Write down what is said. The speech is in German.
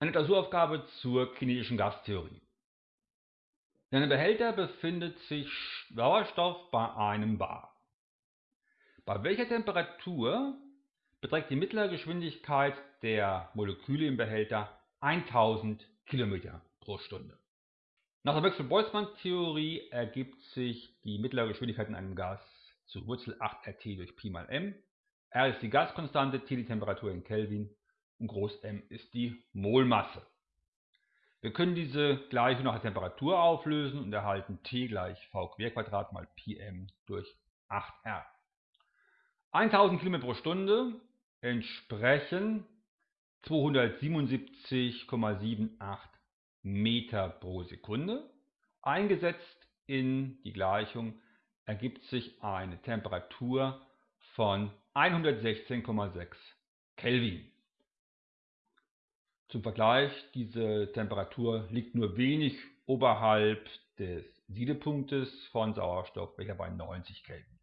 Eine Klausuraufgabe zur kinetischen Gastheorie. In einem Behälter befindet sich Sauerstoff bei einem Bar. Bei welcher Temperatur beträgt die mittlere Geschwindigkeit der Moleküle im Behälter 1000 km pro Stunde? Nach der Maxwell-Boltzmann-Theorie ergibt sich die mittlere Geschwindigkeit in einem Gas zu Wurzel 8 RT durch Pi mal m. R ist die Gaskonstante, T die Temperatur in Kelvin M ist die Molmasse. Wir können diese Gleichung nach der Temperatur auflösen und erhalten T gleich v Querquadrat mal Pm durch 8R. 1000 km pro Stunde entsprechen 277,78 Meter pro Sekunde. Eingesetzt in die Gleichung ergibt sich eine Temperatur von 116,6 Kelvin. Zum Vergleich, diese Temperatur liegt nur wenig oberhalb des Siedepunktes von Sauerstoff, welcher bei 90 Kelvin